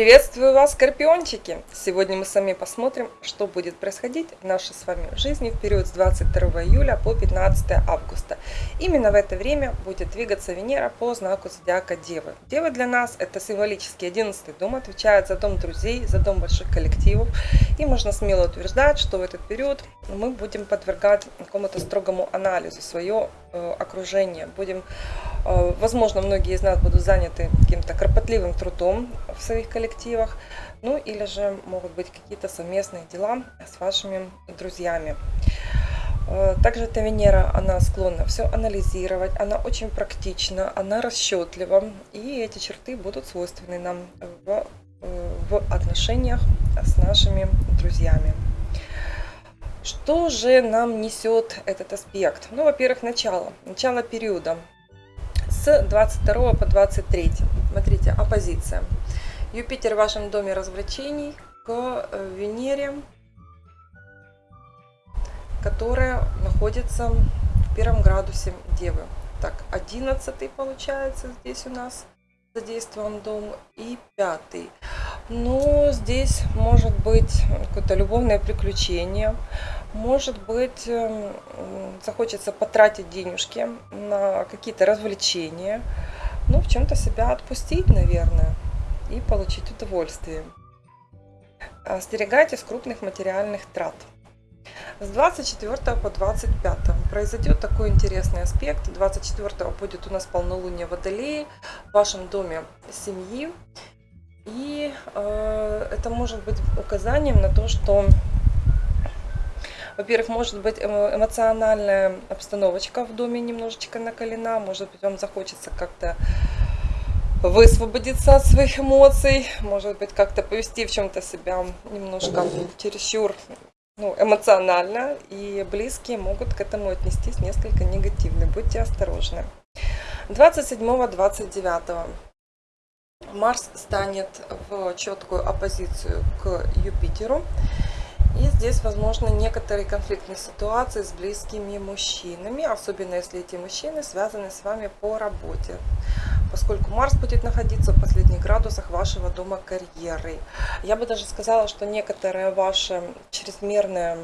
Приветствую вас, скорпиончики! Сегодня мы с вами посмотрим, что будет происходить в нашей с вами жизни в период с 22 июля по 15 августа. Именно в это время будет двигаться Венера по знаку зодиака Девы. Девы для нас это символический 11 дом, отвечает за дом друзей, за дом больших коллективов. И можно смело утверждать, что в этот период мы будем подвергать какому-то строгому анализу свое э, окружение. Будем, э, возможно, многие из нас будут заняты каким-то кропотливым трудом в своих коллективах коллективах, ну или же могут быть какие-то совместные дела с вашими друзьями. Э, также эта Венера, она склонна все анализировать, она очень практична, она расчетлива, и эти черты будут свойственны нам в, э, в отношениях с нашими друзьями. Что же нам несет этот аспект? Ну, во-первых, начало, начало периода с 22 по 23. Смотрите, оппозиция. Юпитер в вашем доме развлечений к э, Венере, которая находится в первом градусе Девы. Так, 11 получается здесь у нас задействован дом и пятый. Ну, здесь может быть какое-то любовное приключение, может быть эм, захочется потратить денежки на какие-то развлечения, ну, в чем-то себя отпустить, наверное и получить удовольствие. Остерегайтесь крупных материальных трат. С 24 по 25 произойдет такой интересный аспект. 24 будет у нас полнолуние Водолеи в вашем доме семьи. И э, это может быть указанием на то, что, во-первых, может быть эмоциональная обстановочка в доме немножечко накалена, может быть, вам захочется как-то высвободиться от своих эмоций, может быть, как-то повести в чем-то себя немножко чересчур ну, эмоционально, и близкие могут к этому отнестись несколько негативно. Будьте осторожны. 27-29 Марс станет в четкую оппозицию к Юпитеру. И здесь, возможно, некоторые конфликтные ситуации с близкими мужчинами, особенно если эти мужчины связаны с вами по работе поскольку Марс будет находиться в последних градусах вашего дома карьеры. Я бы даже сказала, что некоторая ваша чрезмерная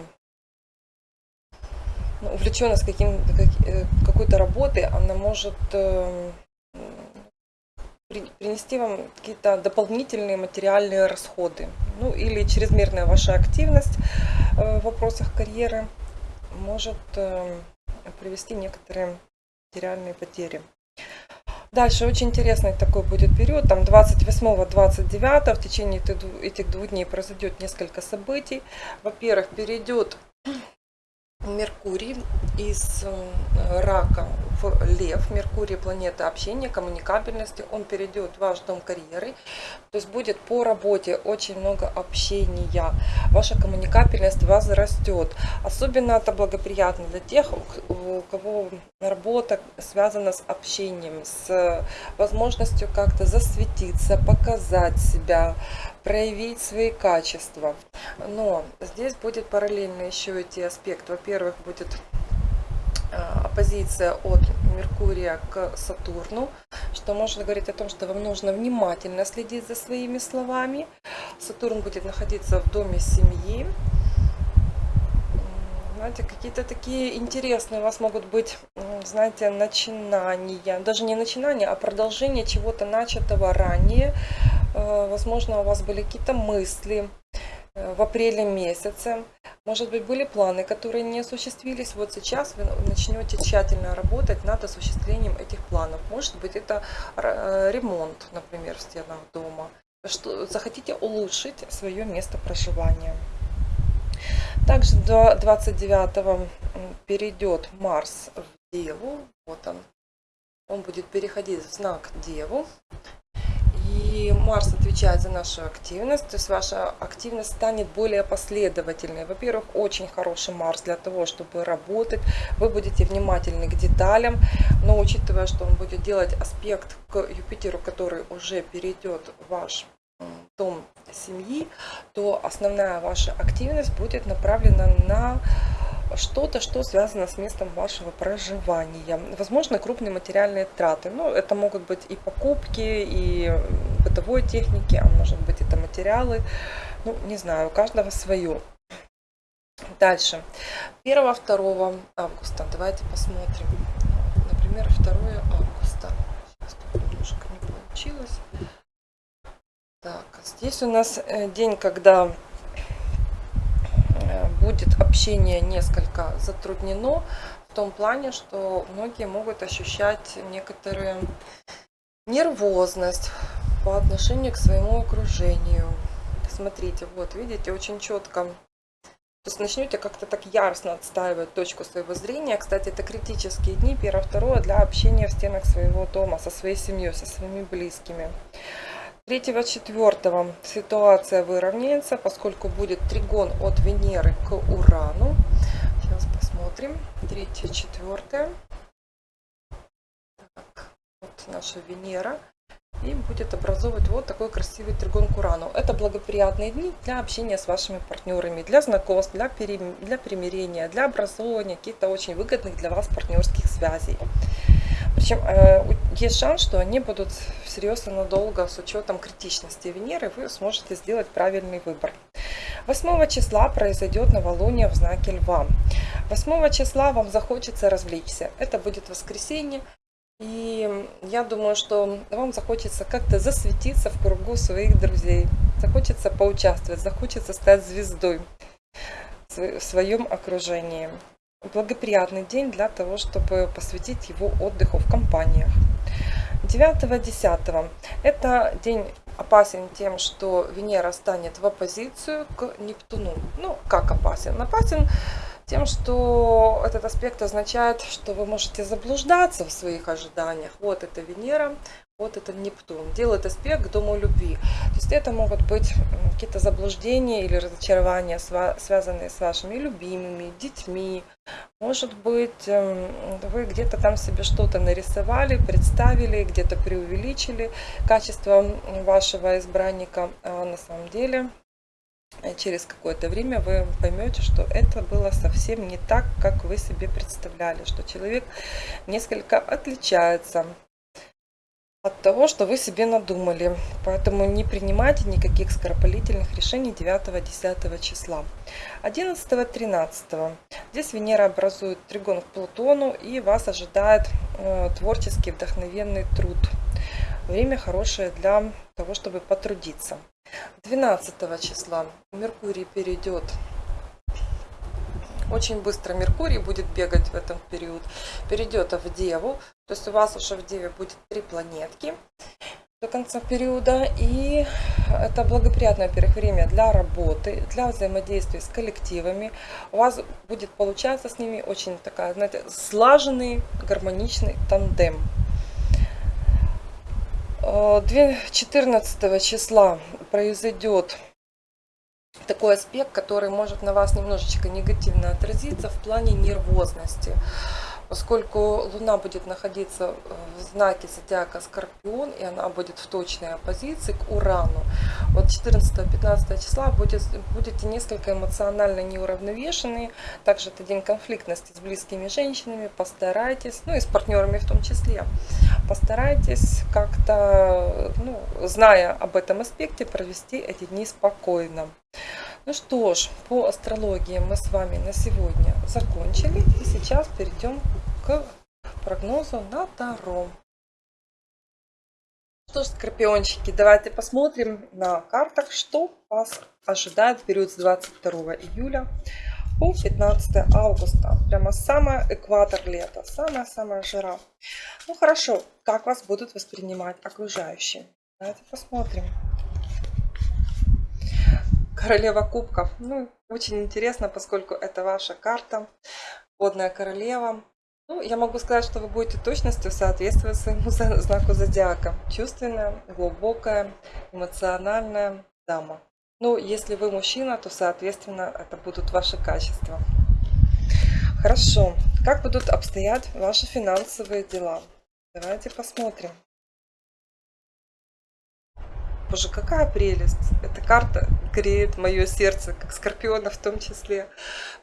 ну, увлеченность каким, э, какой-то работой, она может э, принести вам какие-то дополнительные материальные расходы. Ну или чрезмерная ваша активность э, в вопросах карьеры может привести некоторые материальные потери. Дальше очень интересный такой будет период, там 28-29, в течение этих двух дней произойдет несколько событий. Во-первых, перейдет Меркурий из э, рака лев. Меркурий планета общения, коммуникабельности. Он перейдет в ваш дом карьеры. То есть будет по работе очень много общения. Ваша коммуникабельность возрастет. Особенно это благоприятно для тех, у кого работа связана с общением, с возможностью как-то засветиться, показать себя, проявить свои качества. Но здесь будет параллельно еще идти аспект. Во-первых, будет оппозиция от Меркурия к Сатурну, что может говорить о том, что вам нужно внимательно следить за своими словами. Сатурн будет находиться в доме семьи. Знаете, какие-то такие интересные у вас могут быть, знаете, начинания. Даже не начинания, а продолжение чего-то начатого ранее. Э, возможно, у вас были какие-то мысли э, в апреле месяце. Может быть, были планы, которые не осуществились. Вот сейчас вы начнете тщательно работать над осуществлением этих планов. Может быть, это э, ремонт, например, в стенах дома. Что захотите улучшить свое место проживания. Также до 29 перейдет Марс в Деву. Вот он. Он будет переходить в знак Деву. Марс отвечает за нашу активность, то есть ваша активность станет более последовательной. Во-первых, очень хороший Марс для того, чтобы работать. Вы будете внимательны к деталям, но учитывая, что он будет делать аспект к Юпитеру, который уже перейдет в ваш дом семьи, то основная ваша активность будет направлена на что-то, что связано с местом вашего проживания. Возможно, крупные материальные траты. Ну, это могут быть и покупки, и бытовой техники, а может быть это материалы. Ну, не знаю, у каждого свое. Дальше. 1-2 августа. Давайте посмотрим. Например, 2 августа. Сейчас немножко не получилось. Так, здесь у нас э, день, когда будет общение несколько затруднено в том плане, что многие могут ощущать некоторую нервозность по отношению к своему окружению. Смотрите, вот видите, очень четко то есть начнете как-то так яростно отстаивать точку своего зрения. Кстати, это критические дни, первое-второе, для общения в стенах своего дома, со своей семьей, со своими близкими. 3-4 ситуация выровняется, поскольку будет тригон от Венеры к Урану. Сейчас посмотрим. 3-4. Вот наша Венера и будет образовывать вот такой красивый тригон к Урану. Это благоприятные дни для общения с вашими партнерами, для знакомств, для, пере... для примирения, для образования каких-то очень выгодных для вас партнерских связей. Причем э, есть шанс, что они будут всерьез и надолго с учетом критичности Венеры, вы сможете сделать правильный выбор. 8 числа произойдет новолуние в знаке Льва. 8 числа вам захочется развлечься. Это будет воскресенье, и я думаю, что вам захочется как-то засветиться в кругу своих друзей. Захочется поучаствовать, захочется стать звездой в своем окружении. Благоприятный день для того, чтобы посвятить его отдыху в компаниях. 9-10. Это день опасен тем, что Венера станет в оппозицию к Нептуну. Ну, как опасен? Опасен тем, что этот аспект означает, что вы можете заблуждаться в своих ожиданиях. Вот это Венера, вот это Нептун. Делает аспект к дому любви. То есть это могут быть какие-то заблуждения или разочарования, связанные с вашими любимыми, детьми. Может быть, эм, вы где-то там себе что-то нарисовали, представили, где-то преувеличили качество вашего избранника, а на самом деле Э, через какое-то время вы поймете, что это было совсем не так, как вы себе представляли, что человек несколько отличается от того, что вы себе надумали. Поэтому не принимайте никаких скоропалительных решений 9-10 числа. 11-13. Здесь Венера образует тригон к Плутону и вас ожидает э, творческий вдохновенный труд. Время хорошее для того, чтобы потрудиться. 12 числа Меркурий перейдет очень быстро Меркурий будет бегать в этом период, перейдет в Деву, то есть у вас уже в Деве будет три планетки до конца периода, и это благоприятное, во-первых, время для работы, для взаимодействия с коллективами. У вас будет получаться с ними очень такая, знаете, слаженный, гармоничный тандем. 14 э, числа произойдет такой аспект, который может на вас немножечко негативно отразиться в плане нервозности поскольку Луна будет находиться в знаке зодиака Скорпион, и она будет в точной оппозиции к Урану. Вот 14-15 числа будет, будете несколько эмоционально неуравновешенные. Также это день конфликтности с близкими женщинами. Постарайтесь, ну и с партнерами в том числе, постарайтесь как-то, ну, зная об этом аспекте, провести эти дни спокойно. Ну что ж, по астрологии мы с вами на сегодня закончили. И сейчас перейдем к прогнозу на Таро. Что ж, скорпиончики, давайте посмотрим на картах, что вас ожидает в период с 22 июля по 15 августа. Прямо самый экватор лета, самая-самая жара. Ну хорошо, как вас будут воспринимать окружающие? Давайте посмотрим. Королева кубков. Ну, очень интересно, поскольку это ваша карта. Водная королева. Ну, я могу сказать, что вы будете точностью соответствовать своему знаку зодиака. Чувственная, глубокая, эмоциональная дама. Ну, если вы мужчина, то, соответственно, это будут ваши качества. Хорошо. Как будут обстоять ваши финансовые дела? Давайте посмотрим. Боже, какая прелесть! Эта карта греет мое сердце, как скорпиона в том числе,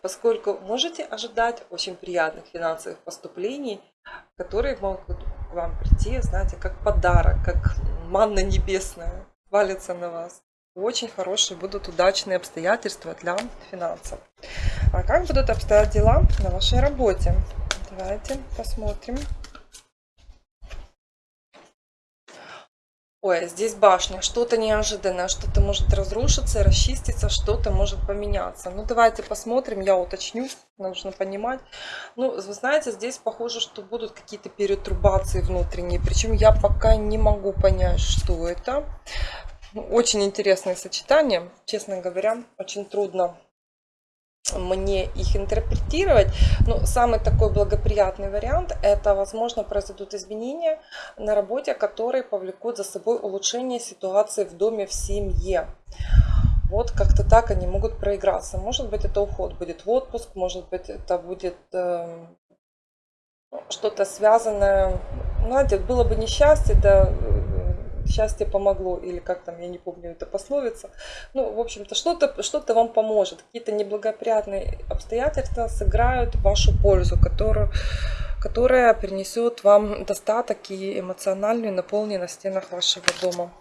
поскольку можете ожидать очень приятных финансовых поступлений, которые могут к вам прийти, знаете, как подарок, как манна небесная, валится на вас. Очень хорошие будут удачные обстоятельства для финансов. А как будут обстоять дела на вашей работе? Давайте посмотрим. Ой, здесь башня, что-то неожиданное, что-то может разрушиться, расчиститься, что-то может поменяться. Ну, давайте посмотрим, я уточню, нужно понимать. Ну, вы знаете, здесь похоже, что будут какие-то перетрубации внутренние, причем я пока не могу понять, что это. Ну, очень интересное сочетание, честно говоря, очень трудно мне их интерпретировать. Но самый такой благоприятный вариант – это, возможно, произойдут изменения на работе, которые повлекут за собой улучшение ситуации в доме, в семье. Вот как-то так они могут проиграться. Может быть, это уход будет в отпуск, может быть, это будет э, что-то связанное. Знаете, было бы несчастье, да, счастье помогло, или как там, я не помню, это пословица. Ну, в общем-то, что-то что, -то, вам поможет. Какие-то неблагоприятные обстоятельства сыграют вашу пользу, которую, которая принесет вам достаток и эмоциональную наполненность в стенах вашего дома.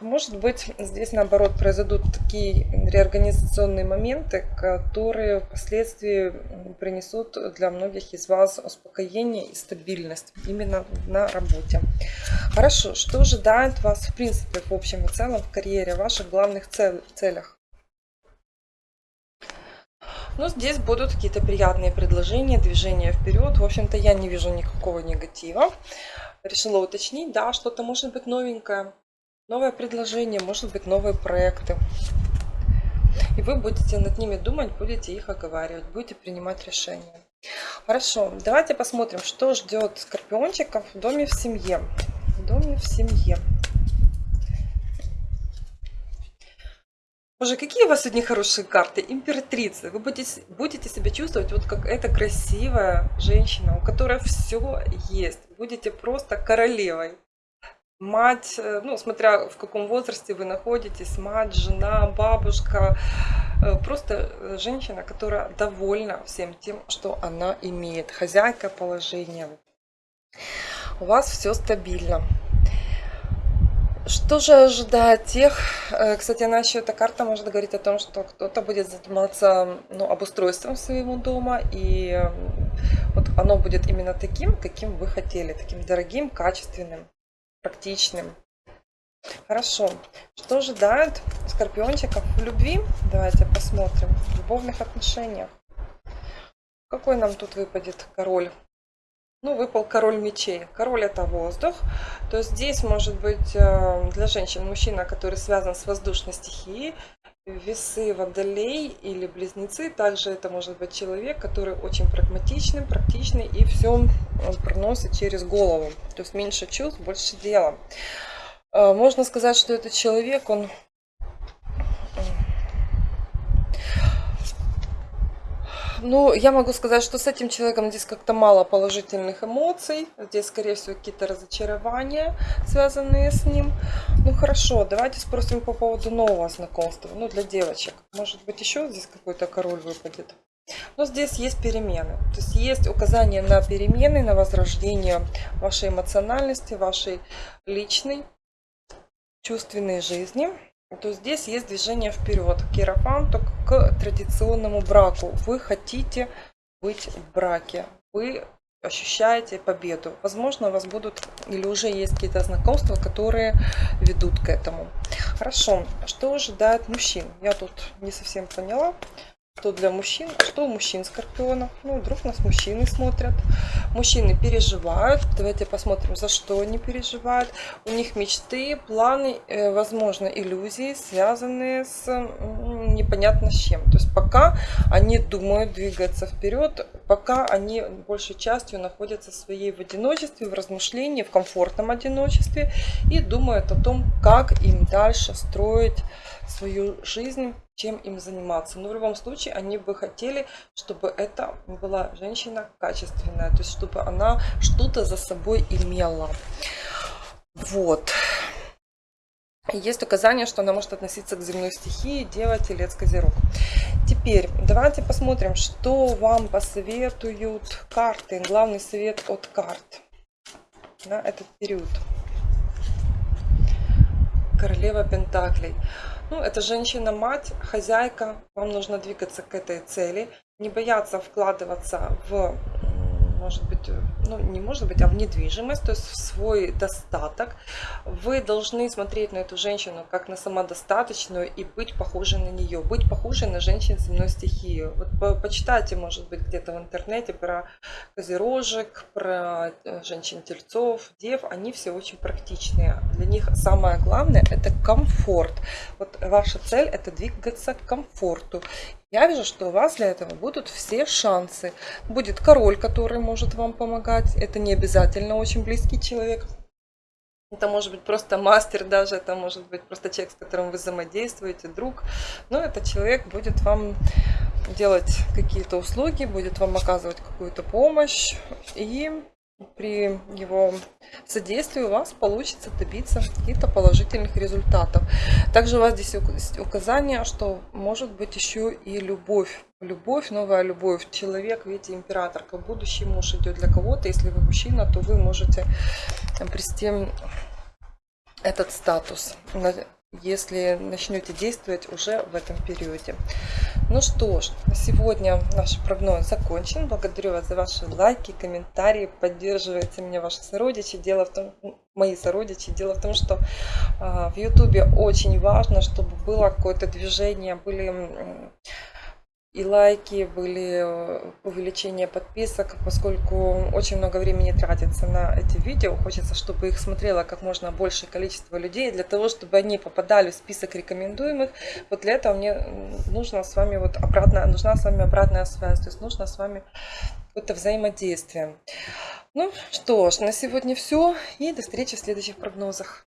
Может быть, здесь наоборот произойдут такие реорганизационные моменты, которые впоследствии принесут для многих из вас успокоение и стабильность именно на работе. Хорошо, что ожидает вас в принципе в общем и целом в карьере, в ваших главных целях? Ну, здесь будут какие-то приятные предложения, движения вперед. В общем-то, я не вижу никакого негатива. Решила уточнить, да, что-то может быть новенькое новое предложение, может быть новые проекты. И вы будете над ними думать, будете их оговаривать, будете принимать решения. Хорошо, давайте посмотрим, что ждет скорпиончиков в доме в семье. В доме в семье. Боже, какие у вас сегодня хорошие карты. Императрица. Вы будете, будете себя чувствовать вот как эта красивая женщина, у которой все есть. Будете просто королевой мать, э, ну, смотря в каком возрасте вы находитесь, мать, жена, бабушка, э, просто э, женщина, которая довольна всем тем, что она имеет, хозяйка положения. У вас все стабильно. Что же ожидает тех, кстати, она еще, эта карта может говорить о том, что кто-то будет заниматься ну, обустройством своего дома, и вот оно будет именно таким, каким вы хотели, таким дорогим, качественным практичным. Хорошо. Что ожидает скорпиончиков в любви? Давайте посмотрим. В любовных отношениях. Какой нам тут выпадет король? Ну, выпал король мечей. Король это воздух. То есть здесь может быть э, для женщин мужчина, который связан с воздушной стихией. Весы водолей или близнецы. Также это может быть человек, который очень прагматичный, практичный и все он проносит через голову. То есть меньше чувств, больше дела. Э, можно сказать, что этот человек, он Ну, я могу сказать, что с этим человеком здесь как-то мало положительных эмоций. Здесь, скорее всего, какие-то разочарования, связанные с ним. Ну, хорошо, давайте спросим по поводу нового знакомства. Ну, для девочек. Может быть, еще здесь какой-то король выпадет. Но здесь есть перемены. То есть есть указание на перемены, на возрождение вашей эмоциональности, вашей личной, чувственной жизни то здесь есть движение вперед к иерофанту, к традиционному браку. Вы хотите быть в браке, вы ощущаете победу. Возможно, у вас будут или уже есть какие-то знакомства, которые ведут к этому. Хорошо, что ожидает мужчин? Я тут не совсем поняла что для мужчин, что у мужчин скорпионов. Ну, вдруг нас мужчины смотрят. Мужчины переживают. Давайте посмотрим, за что они переживают. У них мечты, планы, э, возможно, иллюзии, связанные с непонятно с чем. То есть пока они думают двигаться вперед, пока они большей частью находятся в своей в одиночестве, в размышлении, в комфортном одиночестве и думают о том, как им дальше строить свою жизнь чем им заниматься. Но в любом случае они бы хотели, чтобы это была женщина качественная, то есть чтобы она что-то за собой имела. Вот. есть указание, что она может относиться к земной стихии, Дева, Телец, Козерог. Теперь давайте посмотрим, что вам посоветуют карты. Главный совет от карт на этот период. Королева Пентаклей. Ну, это женщина-мать, хозяйка. Вам нужно двигаться к этой цели. Не бояться вкладываться в может быть, э, ну не может быть, а в недвижимость, то есть в свой достаток. Вы должны смотреть на эту женщину как на самодостаточную и быть похожей на нее, быть похожей на женщин земной стихии. Вот по почитайте, может быть, где-то в интернете про козерожек, про э, женщин-тельцов, дев, они все очень практичные. Для них самое главное это комфорт. Вот ваша цель это двигаться к комфорту. Я вижу, что у вас для этого будут все шансы. Будет король, который может вам помогать. Это не обязательно очень близкий человек. Это может быть просто мастер даже, это может быть просто человек, с которым вы взаимодействуете, друг. Но этот человек будет вам делать какие-то услуги, будет вам оказывать какую-то помощь. И при его содействии у вас получится добиться каких-то положительных результатов. Также у вас здесь указание, что может быть еще и любовь. Любовь, новая любовь. Человек, видите, император, как будущий муж идет для кого-то. Если вы мужчина, то вы можете обрести этот статус если начнете действовать уже в этом периоде. Ну что ж, на сегодня наш прогноз закончен. Благодарю вас за ваши лайки, комментарии, поддерживайте меня ваши сородичи. Дело в том, мои сородичи, дело в том, что э, в ютубе очень важно, чтобы было какое-то движение, были и лайки, были э, увеличение подписок, поскольку очень много времени тратится на эти видео. Хочется, чтобы их смотрело как можно большее количество людей, для того, чтобы они попадали в список рекомендуемых. Вот для этого мне нужно с вами вот обратная, нужна с вами обратная связь, то есть нужно с вами какое-то взаимодействие. Ну что ж, на сегодня все и до встречи в следующих прогнозах.